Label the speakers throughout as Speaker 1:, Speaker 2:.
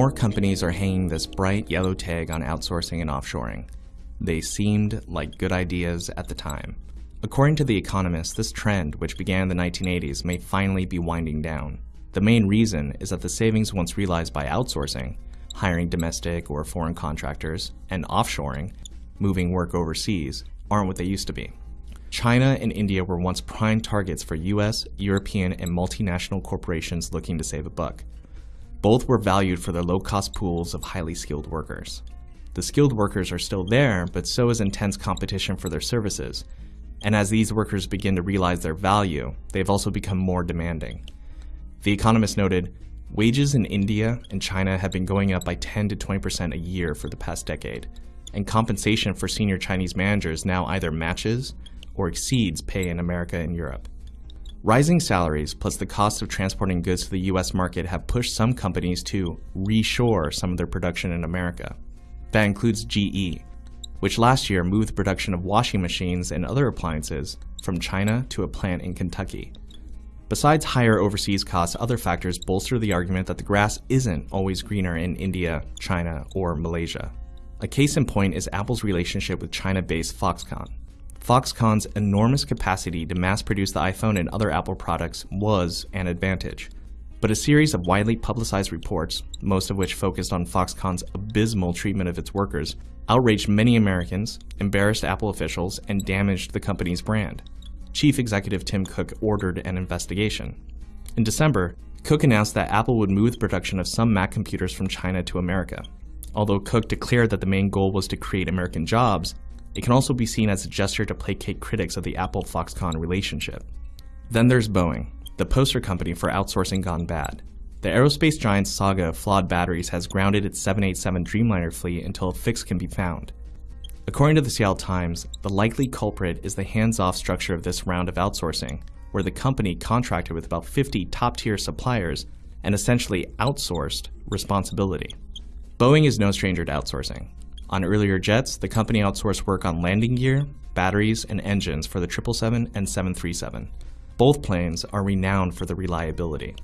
Speaker 1: More companies are hanging this bright yellow tag on outsourcing and offshoring. They seemed like good ideas at the time. According to The Economist, this trend, which began in the 1980s, may finally be winding down. The main reason is that the savings once realized by outsourcing, hiring domestic or foreign contractors, and offshoring, moving work overseas, aren't what they used to be. China and India were once prime targets for US, European, and multinational corporations looking to save a buck. Both were valued for their low-cost pools of highly skilled workers. The skilled workers are still there, but so is intense competition for their services. And as these workers begin to realize their value, they've also become more demanding. The Economist noted, wages in India and China have been going up by 10 to 20% a year for the past decade, and compensation for senior Chinese managers now either matches or exceeds pay in America and Europe. Rising salaries plus the cost of transporting goods to the US market have pushed some companies to reshore some of their production in America. That includes GE, which last year moved the production of washing machines and other appliances from China to a plant in Kentucky. Besides higher overseas costs, other factors bolster the argument that the grass isn't always greener in India, China, or Malaysia. A case in point is Apple's relationship with China-based Foxconn. Foxconn's enormous capacity to mass produce the iPhone and other Apple products was an advantage. But a series of widely publicized reports, most of which focused on Foxconn's abysmal treatment of its workers, outraged many Americans, embarrassed Apple officials, and damaged the company's brand. Chief Executive Tim Cook ordered an investigation. In December, Cook announced that Apple would move the production of some Mac computers from China to America. Although Cook declared that the main goal was to create American jobs, it can also be seen as a gesture to placate critics of the Apple-Foxconn relationship. Then there's Boeing, the poster company for outsourcing gone bad. The aerospace giant's saga of flawed batteries has grounded its 787 Dreamliner fleet until a fix can be found. According to the Seattle Times, the likely culprit is the hands-off structure of this round of outsourcing, where the company contracted with about 50 top-tier suppliers and essentially outsourced responsibility. Boeing is no stranger to outsourcing. On earlier jets, the company outsourced work on landing gear, batteries, and engines for the 777 and 737. Both planes are renowned for their reliability.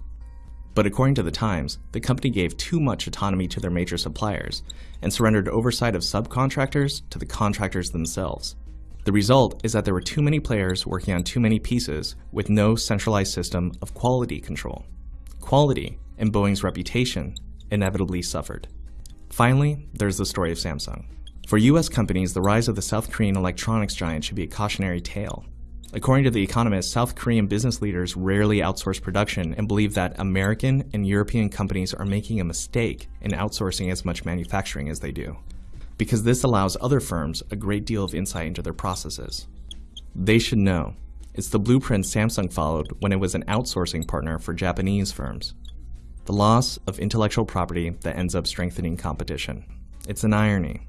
Speaker 1: But according to the Times, the company gave too much autonomy to their major suppliers and surrendered oversight of subcontractors to the contractors themselves. The result is that there were too many players working on too many pieces with no centralized system of quality control. Quality and Boeing's reputation inevitably suffered. Finally, there's the story of Samsung. For US companies, the rise of the South Korean electronics giant should be a cautionary tale. According to The Economist, South Korean business leaders rarely outsource production and believe that American and European companies are making a mistake in outsourcing as much manufacturing as they do, because this allows other firms a great deal of insight into their processes. They should know. It's the blueprint Samsung followed when it was an outsourcing partner for Japanese firms the loss of intellectual property that ends up strengthening competition. It's an irony,